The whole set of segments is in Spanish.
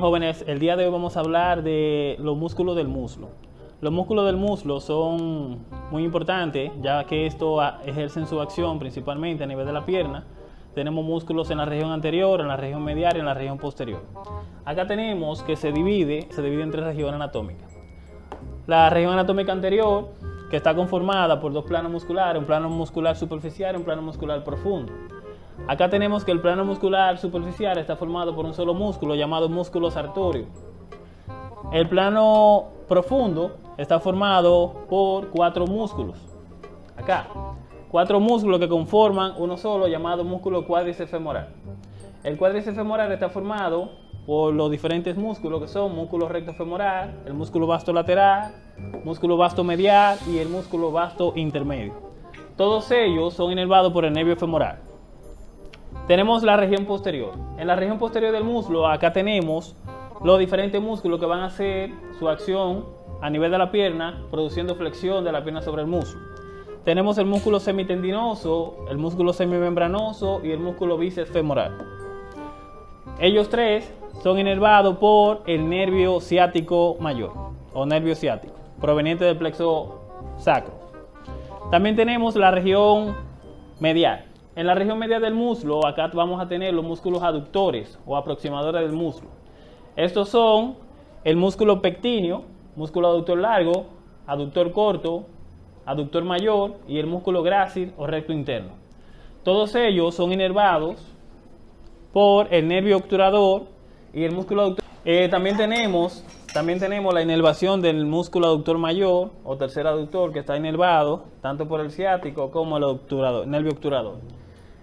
Jóvenes, el día de hoy vamos a hablar de los músculos del muslo. Los músculos del muslo son muy importantes, ya que estos ejercen su acción principalmente a nivel de la pierna. Tenemos músculos en la región anterior, en la región medial y en la región posterior. Acá tenemos que se divide, se divide en tres regiones anatómicas. La región anatómica anterior, que está conformada por dos planos musculares, un plano muscular superficial y un plano muscular profundo. Acá tenemos que el plano muscular superficial está formado por un solo músculo llamado músculo sartorio. El plano profundo está formado por cuatro músculos. Acá, cuatro músculos que conforman uno solo llamado músculo cuádriceps femoral. El cuádriceps femoral está formado por los diferentes músculos que son músculo recto femoral, el músculo vasto lateral, músculo vasto medial y el músculo vasto intermedio. Todos ellos son inervados por el nervio femoral. Tenemos la región posterior. En la región posterior del muslo, acá tenemos los diferentes músculos que van a hacer su acción a nivel de la pierna, produciendo flexión de la pierna sobre el muslo. Tenemos el músculo semitendinoso, el músculo semimembranoso y el músculo bíceps femoral. Ellos tres son inervados por el nervio ciático mayor o nervio ciático, proveniente del plexo sacro. También tenemos la región medial. En la región media del muslo, acá vamos a tener los músculos aductores o aproximadores del muslo. Estos son el músculo pectíneo, músculo aductor largo, aductor corto, aductor mayor y el músculo grácil o recto interno. Todos ellos son inervados por el nervio obturador y el músculo aductor. Eh, también, tenemos, también tenemos la inervación del músculo aductor mayor o tercer aductor que está inervado tanto por el ciático como el nervio obturador.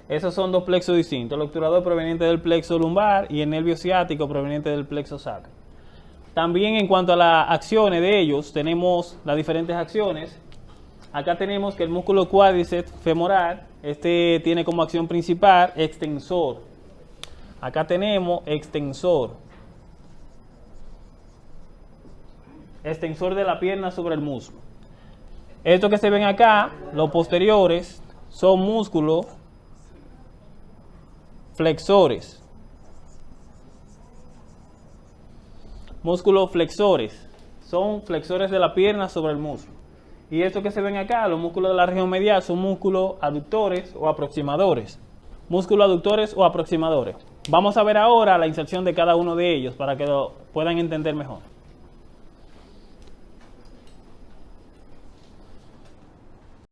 Esos son dos plexos distintos, el obturador proveniente del plexo lumbar y el nervio ciático proveniente del plexo sacro. También en cuanto a las acciones de ellos, tenemos las diferentes acciones. Acá tenemos que el músculo cuádriceps femoral, este tiene como acción principal extensor. Acá tenemos extensor. Extensor de la pierna sobre el muslo. Esto que se ven acá, los posteriores, son músculos flexores. Músculos flexores. Son flexores de la pierna sobre el muslo. Y esto que se ven acá, los músculos de la región medial, son músculos aductores o aproximadores. Músculos aductores o aproximadores. Vamos a ver ahora la inserción de cada uno de ellos para que lo puedan entender mejor.